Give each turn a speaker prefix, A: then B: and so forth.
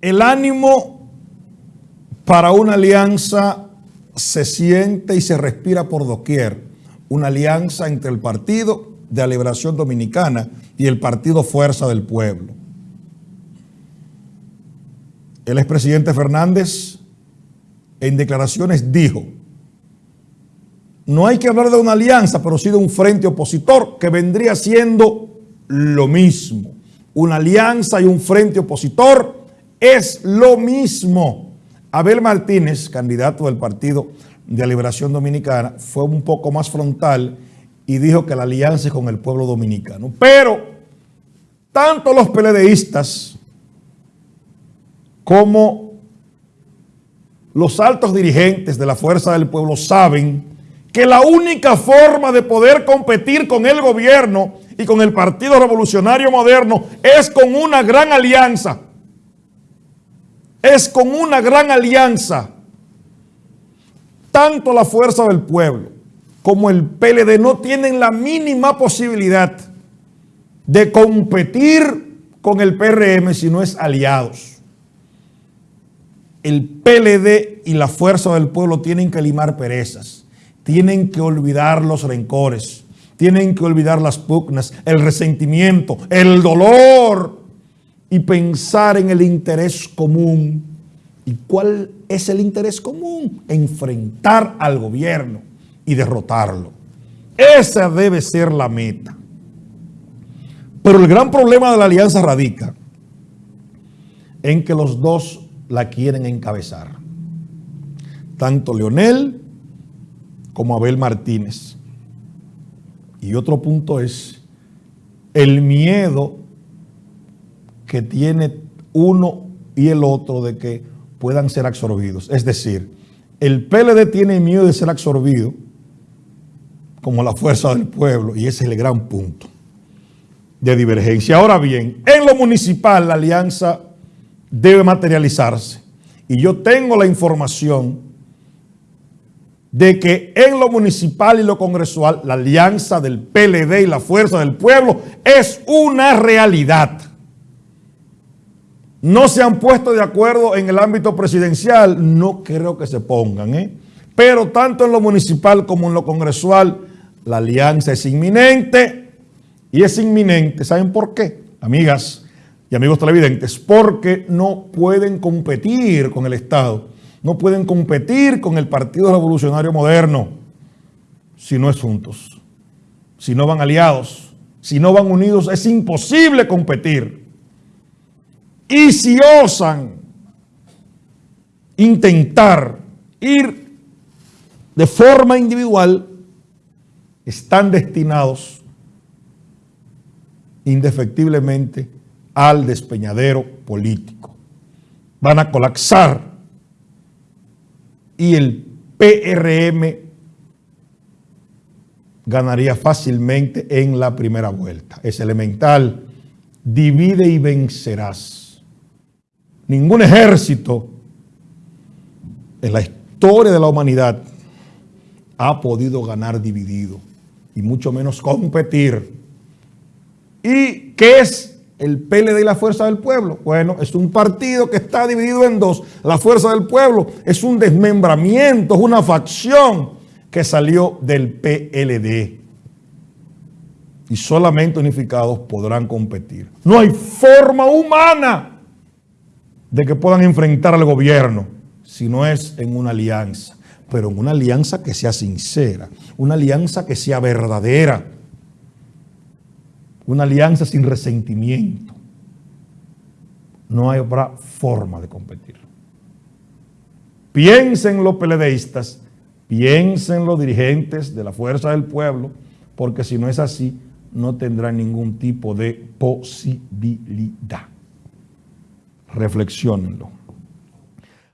A: El ánimo para una alianza se siente y se respira por doquier. Una alianza entre el Partido de la Liberación Dominicana y el Partido Fuerza del Pueblo. El expresidente Fernández en declaraciones dijo, no hay que hablar de una alianza, pero sí de un frente opositor que vendría siendo lo mismo. Una alianza y un frente opositor es lo mismo. Abel Martínez, candidato del Partido de Liberación Dominicana, fue un poco más frontal y dijo que la alianza es con el pueblo dominicano. Pero tanto los PLDistas como los altos dirigentes de la Fuerza del Pueblo saben que la única forma de poder competir con el gobierno y con el Partido Revolucionario Moderno es con una gran alianza es con una gran alianza. Tanto la Fuerza del Pueblo como el PLD no tienen la mínima posibilidad de competir con el PRM si no es aliados. El PLD y la Fuerza del Pueblo tienen que limar perezas, tienen que olvidar los rencores, tienen que olvidar las pugnas, el resentimiento, el dolor, y pensar en el interés común. ¿Y cuál es el interés común? Enfrentar al gobierno y derrotarlo. Esa debe ser la meta. Pero el gran problema de la alianza radica en que los dos la quieren encabezar. Tanto Leonel como Abel Martínez. Y otro punto es el miedo que tiene uno y el otro de que puedan ser absorbidos. Es decir, el PLD tiene miedo de ser absorbido como la fuerza del pueblo y ese es el gran punto de divergencia. Ahora bien, en lo municipal la alianza debe materializarse y yo tengo la información de que en lo municipal y lo congresual la alianza del PLD y la fuerza del pueblo es una realidad no se han puesto de acuerdo en el ámbito presidencial, no creo que se pongan. ¿eh? Pero tanto en lo municipal como en lo congresual, la alianza es inminente y es inminente. ¿Saben por qué? Amigas y amigos televidentes, porque no pueden competir con el Estado, no pueden competir con el Partido Revolucionario Moderno si no es juntos, si no van aliados, si no van unidos, es imposible competir. Y si osan intentar ir de forma individual, están destinados indefectiblemente al despeñadero político. Van a colapsar y el PRM ganaría fácilmente en la primera vuelta. Es elemental, divide y vencerás. Ningún ejército en la historia de la humanidad ha podido ganar dividido y mucho menos competir. ¿Y qué es el PLD y la Fuerza del Pueblo? Bueno, es un partido que está dividido en dos. La Fuerza del Pueblo es un desmembramiento, es una facción que salió del PLD. Y solamente unificados podrán competir. No hay forma humana de que puedan enfrentar al gobierno, si no es en una alianza, pero en una alianza que sea sincera, una alianza que sea verdadera, una alianza sin resentimiento. No habrá forma de competir. Piensen los peledeístas, piensen los dirigentes de la Fuerza del Pueblo, porque si no es así, no tendrán ningún tipo de posibilidad reflexionenlo.